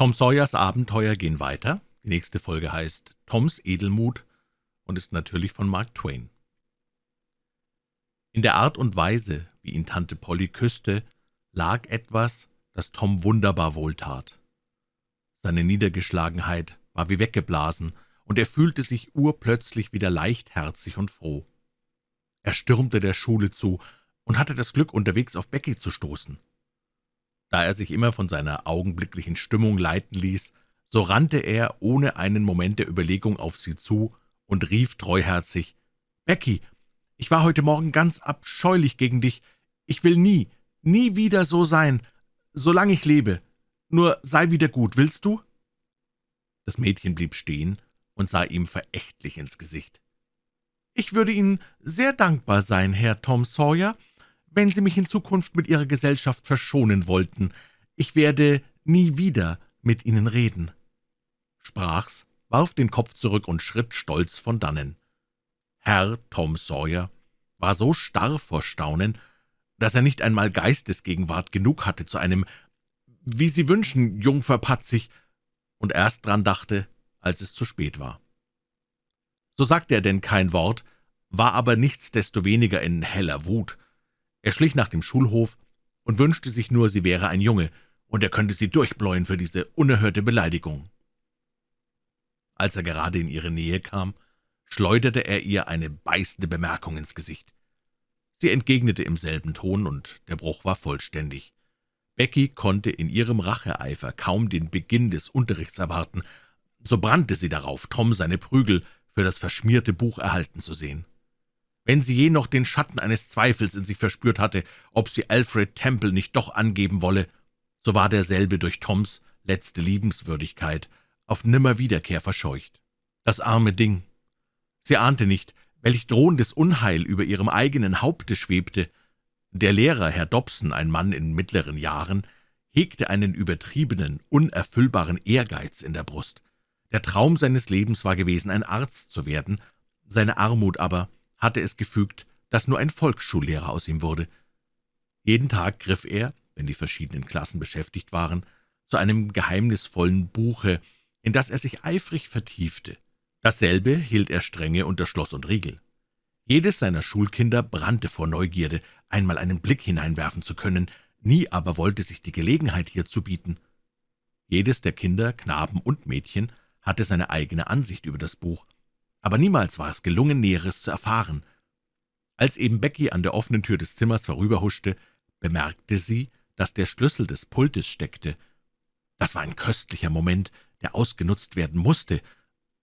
Tom Sawyers Abenteuer gehen weiter. Die nächste Folge heißt Toms Edelmut und ist natürlich von Mark Twain. In der Art und Weise, wie ihn Tante Polly küsste, lag etwas, das Tom wunderbar wohltat. Seine Niedergeschlagenheit war wie weggeblasen, und er fühlte sich urplötzlich wieder leichtherzig und froh. Er stürmte der Schule zu und hatte das Glück, unterwegs auf Becky zu stoßen. Da er sich immer von seiner augenblicklichen Stimmung leiten ließ, so rannte er ohne einen Moment der Überlegung auf sie zu und rief treuherzig, »Becky, ich war heute Morgen ganz abscheulich gegen dich. Ich will nie, nie wieder so sein, solange ich lebe. Nur sei wieder gut, willst du?« Das Mädchen blieb stehen und sah ihm verächtlich ins Gesicht. »Ich würde Ihnen sehr dankbar sein, Herr Tom Sawyer, wenn Sie mich in Zukunft mit Ihrer Gesellschaft verschonen wollten. Ich werde nie wieder mit Ihnen reden.« Sprach's, warf den Kopf zurück und schritt stolz von dannen. Herr Tom Sawyer war so starr vor Staunen, dass er nicht einmal Geistesgegenwart genug hatte zu einem »Wie Sie wünschen, Jungfer Patzig«, und erst dran dachte, als es zu spät war. So sagte er denn kein Wort, war aber nichtsdestoweniger in heller Wut. Er schlich nach dem Schulhof und wünschte sich nur, sie wäre ein Junge, und er könnte sie durchbläuen für diese unerhörte Beleidigung. Als er gerade in ihre Nähe kam, schleuderte er ihr eine beißende Bemerkung ins Gesicht. Sie entgegnete im selben Ton, und der Bruch war vollständig. Becky konnte in ihrem Racheeifer kaum den Beginn des Unterrichts erwarten, so brannte sie darauf, Tom seine Prügel für das verschmierte Buch erhalten zu sehen. Wenn sie je noch den Schatten eines Zweifels in sich verspürt hatte, ob sie Alfred Temple nicht doch angeben wolle, so war derselbe durch Toms letzte Liebenswürdigkeit auf Nimmerwiederkehr verscheucht. Das arme Ding! Sie ahnte nicht, welch drohendes Unheil über ihrem eigenen Haupte schwebte. Der Lehrer, Herr Dobson, ein Mann in mittleren Jahren, hegte einen übertriebenen, unerfüllbaren Ehrgeiz in der Brust. Der Traum seines Lebens war gewesen, ein Arzt zu werden, seine Armut aber hatte es gefügt, dass nur ein Volksschullehrer aus ihm wurde. Jeden Tag griff er, wenn die verschiedenen Klassen beschäftigt waren, zu einem geheimnisvollen Buche, in das er sich eifrig vertiefte. Dasselbe hielt er strenge unter Schloss und Riegel. Jedes seiner Schulkinder brannte vor Neugierde, einmal einen Blick hineinwerfen zu können, nie aber wollte sich die Gelegenheit hierzu bieten. Jedes der Kinder, Knaben und Mädchen, hatte seine eigene Ansicht über das Buch, aber niemals war es gelungen, Näheres zu erfahren. Als eben Becky an der offenen Tür des Zimmers vorüberhuschte, bemerkte sie, dass der Schlüssel des Pultes steckte. Das war ein köstlicher Moment, der ausgenutzt werden musste,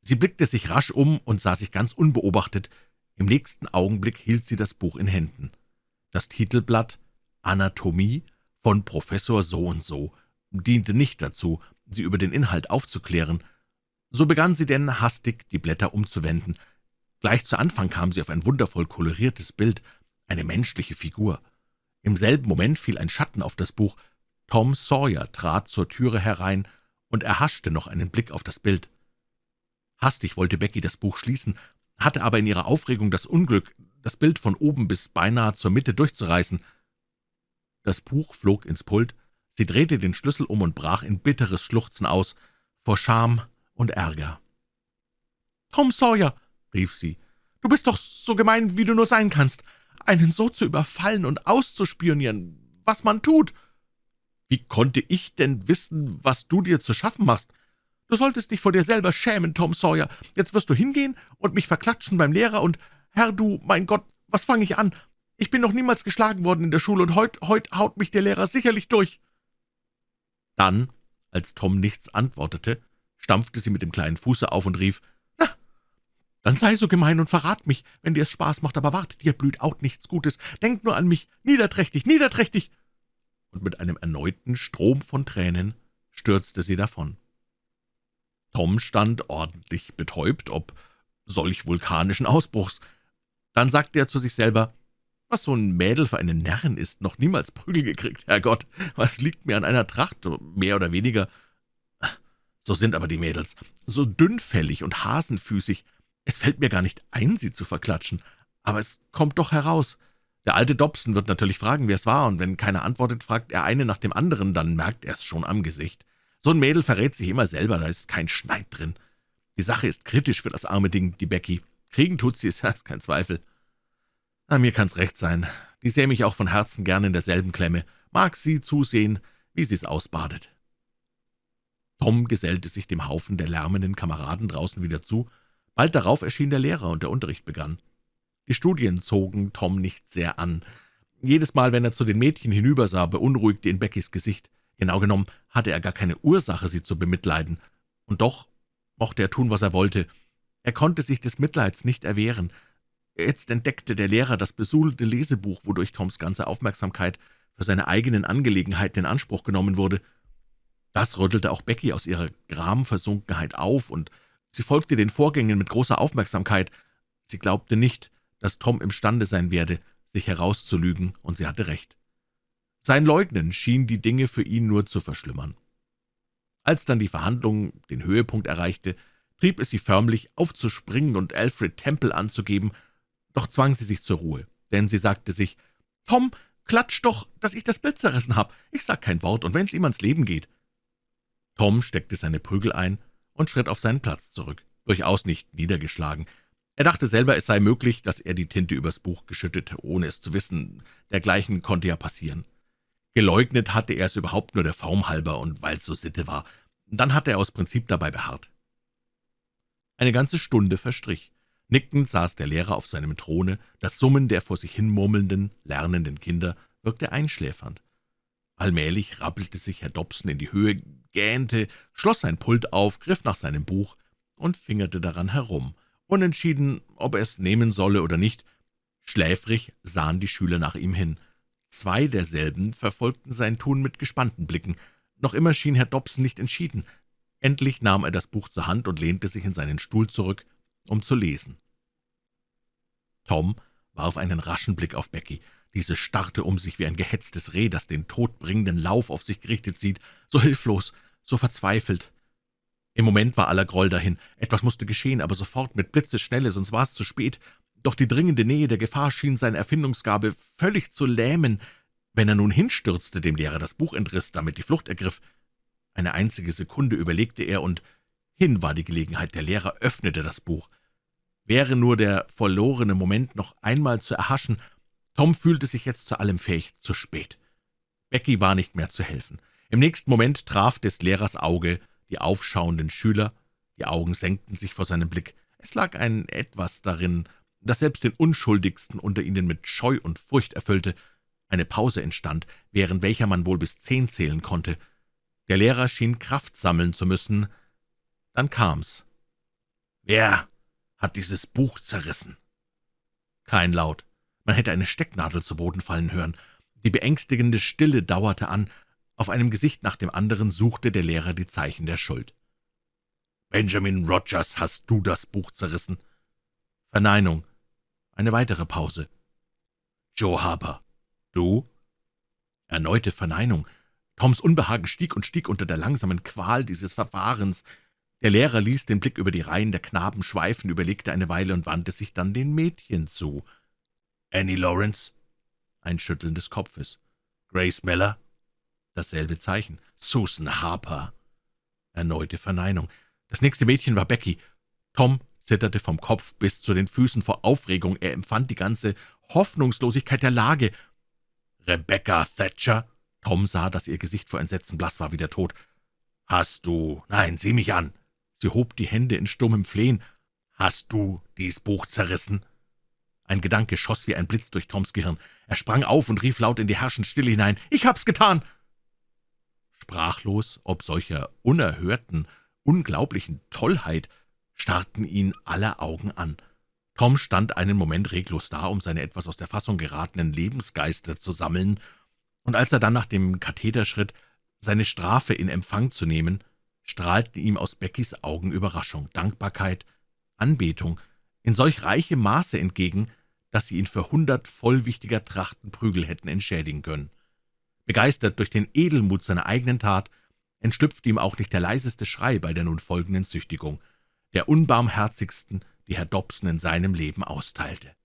Sie blickte sich rasch um und sah sich ganz unbeobachtet. Im nächsten Augenblick hielt sie das Buch in Händen. Das Titelblatt »Anatomie« von Professor so-und-so diente nicht dazu, sie über den Inhalt aufzuklären. So begann sie denn hastig, die Blätter umzuwenden. Gleich zu Anfang kam sie auf ein wundervoll koloriertes Bild, eine menschliche Figur. Im selben Moment fiel ein Schatten auf das Buch. Tom Sawyer trat zur Türe herein und erhaschte noch einen Blick auf das Bild. Hastig wollte Becky das Buch schließen, hatte aber in ihrer Aufregung das Unglück, das Bild von oben bis beinahe zur Mitte durchzureißen. Das Buch flog ins Pult, sie drehte den Schlüssel um und brach in bitteres Schluchzen aus, vor Scham und Ärger. »Tom Sawyer«, rief sie, »du bist doch so gemein, wie du nur sein kannst, einen so zu überfallen und auszuspionieren, was man tut. Wie konnte ich denn wissen, was du dir zu schaffen machst? Du solltest dich vor dir selber schämen, Tom Sawyer. Jetzt wirst du hingehen und mich verklatschen beim Lehrer und, Herr, du, mein Gott, was fange ich an? Ich bin noch niemals geschlagen worden in der Schule, und heut, heut haut mich der Lehrer sicherlich durch.« Dann, als Tom nichts antwortete, stampfte sie mit dem kleinen Fuße auf und rief, »Na, dann sei so gemein und verrat mich, wenn dir es Spaß macht, aber warte, dir blüht auch nichts Gutes. Denk nur an mich, niederträchtig, niederträchtig!« Und mit einem erneuten Strom von Tränen stürzte sie davon. Tom stand ordentlich betäubt, ob solch vulkanischen Ausbruchs. Dann sagte er zu sich selber, »Was so ein Mädel für einen Närrin ist, noch niemals Prügel gekriegt, Herrgott, was liegt mir an einer Tracht, mehr oder weniger? So sind aber die Mädels, so dünnfällig und hasenfüßig, es fällt mir gar nicht ein, sie zu verklatschen, aber es kommt doch heraus. Der alte Dobson wird natürlich fragen, wer es war, und wenn keiner antwortet, fragt er eine nach dem anderen, dann merkt er es schon am Gesicht. So ein Mädel verrät sich immer selber, da ist kein Schneid drin. Die Sache ist kritisch für das arme Ding, die Becky. Kriegen tut sie es, ja, ist kein Zweifel. Na, mir kann's recht sein. Die sähe mich auch von Herzen gern in derselben Klemme. Mag sie zusehen, wie sie's ausbadet. Tom gesellte sich dem Haufen der lärmenden Kameraden draußen wieder zu. Bald darauf erschien der Lehrer, und der Unterricht begann. Die Studien zogen Tom nicht sehr an. Jedes Mal, wenn er zu den Mädchen hinübersah, beunruhigte ihn Beckys Gesicht. Genau genommen hatte er gar keine Ursache, sie zu bemitleiden. Und doch mochte er tun, was er wollte. Er konnte sich des Mitleids nicht erwehren. Jetzt entdeckte der Lehrer das besudelte Lesebuch, wodurch Toms ganze Aufmerksamkeit für seine eigenen Angelegenheiten in Anspruch genommen wurde. Das rüttelte auch Becky aus ihrer Gramversunkenheit auf, und sie folgte den Vorgängen mit großer Aufmerksamkeit. Sie glaubte nicht, dass Tom imstande sein werde, sich herauszulügen, und sie hatte recht. Sein Leugnen schien die Dinge für ihn nur zu verschlimmern. Als dann die Verhandlung den Höhepunkt erreichte, trieb es sie förmlich, aufzuspringen und Alfred Temple anzugeben, doch zwang sie sich zur Ruhe, denn sie sagte sich, »Tom, klatsch doch, dass ich das Bild zerrissen habe. Ich sag kein Wort, und wenn's ihm ans Leben geht.« Tom steckte seine Prügel ein und schritt auf seinen Platz zurück, durchaus nicht niedergeschlagen. Er dachte selber, es sei möglich, dass er die Tinte übers Buch geschüttete, ohne es zu wissen. Dergleichen konnte ja passieren. Geleugnet hatte er es überhaupt nur der Form halber und weil's so Sitte war. Dann hatte er aus Prinzip dabei beharrt. Eine ganze Stunde verstrich. Nickend saß der Lehrer auf seinem Throne, das Summen der vor sich hin murmelnden, lernenden Kinder wirkte einschläfernd. Allmählich rappelte sich Herr Dobson in die Höhe, gähnte, schloss sein Pult auf, griff nach seinem Buch und fingerte daran herum, unentschieden, ob er es nehmen solle oder nicht. Schläfrig sahen die Schüler nach ihm hin. Zwei derselben verfolgten sein Tun mit gespannten Blicken. Noch immer schien Herr Dobson nicht entschieden. Endlich nahm er das Buch zur Hand und lehnte sich in seinen Stuhl zurück, um zu lesen. Tom warf einen raschen Blick auf Becky. Diese starrte um sich wie ein gehetztes Reh, das den todbringenden Lauf auf sich gerichtet sieht, so hilflos, so verzweifelt. Im Moment war aller Groll dahin. Etwas musste geschehen, aber sofort mit Blitzesschnelle, sonst war es zu spät. Doch die dringende Nähe der Gefahr schien seine Erfindungsgabe völlig zu lähmen. Wenn er nun hinstürzte, dem Lehrer das Buch entriss, damit die Flucht ergriff, eine einzige Sekunde überlegte er, und hin war die Gelegenheit. Der Lehrer öffnete das Buch. Wäre nur der verlorene Moment noch einmal zu erhaschen, Tom fühlte sich jetzt zu allem fähig, zu spät. Becky war nicht mehr zu helfen. Im nächsten Moment traf des Lehrers Auge die aufschauenden Schüler, die Augen senkten sich vor seinem Blick. Es lag ein Etwas darin, das selbst den Unschuldigsten unter ihnen mit Scheu und Furcht erfüllte. Eine Pause entstand, während welcher man wohl bis zehn zählen konnte. Der Lehrer schien Kraft sammeln zu müssen. Dann kam's. »Wer hat dieses Buch zerrissen?« Kein Laut. Man hätte eine Stecknadel zu Boden fallen hören. Die beängstigende Stille dauerte an. Auf einem Gesicht nach dem anderen suchte der Lehrer die Zeichen der Schuld. »Benjamin Rogers, hast du das Buch zerrissen?« Verneinung. Eine weitere Pause. »Joe Harper, du?« Erneute Verneinung. Toms Unbehagen stieg und stieg unter der langsamen Qual dieses Verfahrens. Der Lehrer ließ den Blick über die Reihen der Knaben schweifen, überlegte eine Weile und wandte sich dann den Mädchen zu. »Annie Lawrence?« Ein Schütteln des Kopfes. »Grace Miller?« Dasselbe Zeichen. »Susan Harper?« Erneute Verneinung. Das nächste Mädchen war Becky. Tom zitterte vom Kopf bis zu den Füßen vor Aufregung. Er empfand die ganze Hoffnungslosigkeit der Lage. »Rebecca Thatcher?« Tom sah, dass ihr Gesicht vor Entsetzen blass war wie der Tod. »Hast du... Nein, sieh mich an!« Sie hob die Hände in stummem Flehen. »Hast du dies Buch zerrissen?« Ein Gedanke schoss wie ein Blitz durch Toms Gehirn. Er sprang auf und rief laut in die herrschende Stille hinein. »Ich hab's getan!« Sprachlos, ob solcher unerhörten, unglaublichen Tollheit, starrten ihn alle Augen an. Tom stand einen Moment reglos da, um seine etwas aus der Fassung geratenen Lebensgeister zu sammeln und als er dann nach dem Katheter schritt, seine Strafe in Empfang zu nehmen, strahlten ihm aus Beckys Augen Überraschung, Dankbarkeit, Anbetung in solch reichem Maße entgegen, dass sie ihn für hundert vollwichtiger Trachtenprügel hätten entschädigen können. Begeistert durch den Edelmut seiner eigenen Tat, entschlüpfte ihm auch nicht der leiseste Schrei bei der nun folgenden Züchtigung, der unbarmherzigsten, die Herr Dobson in seinem Leben austeilte.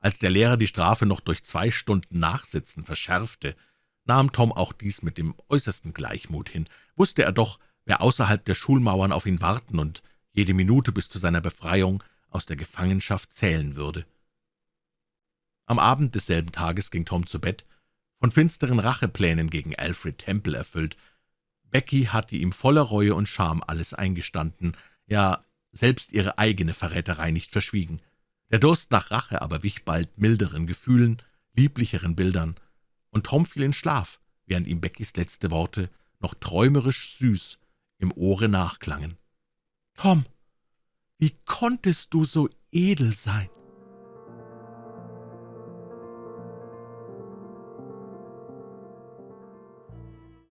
Als der Lehrer die Strafe noch durch zwei Stunden Nachsitzen verschärfte, nahm Tom auch dies mit dem äußersten Gleichmut hin. Wusste er doch, wer außerhalb der Schulmauern auf ihn warten und jede Minute bis zu seiner Befreiung aus der Gefangenschaft zählen würde. Am Abend desselben Tages ging Tom zu Bett, von finsteren Racheplänen gegen Alfred Temple erfüllt. Becky hatte ihm voller Reue und Scham alles eingestanden, ja, selbst ihre eigene Verräterei nicht verschwiegen. Der Durst nach Rache aber wich bald milderen Gefühlen, lieblicheren Bildern, und Tom fiel in Schlaf, während ihm Beckys letzte Worte noch träumerisch süß im Ohre nachklangen. »Tom, wie konntest du so edel sein?«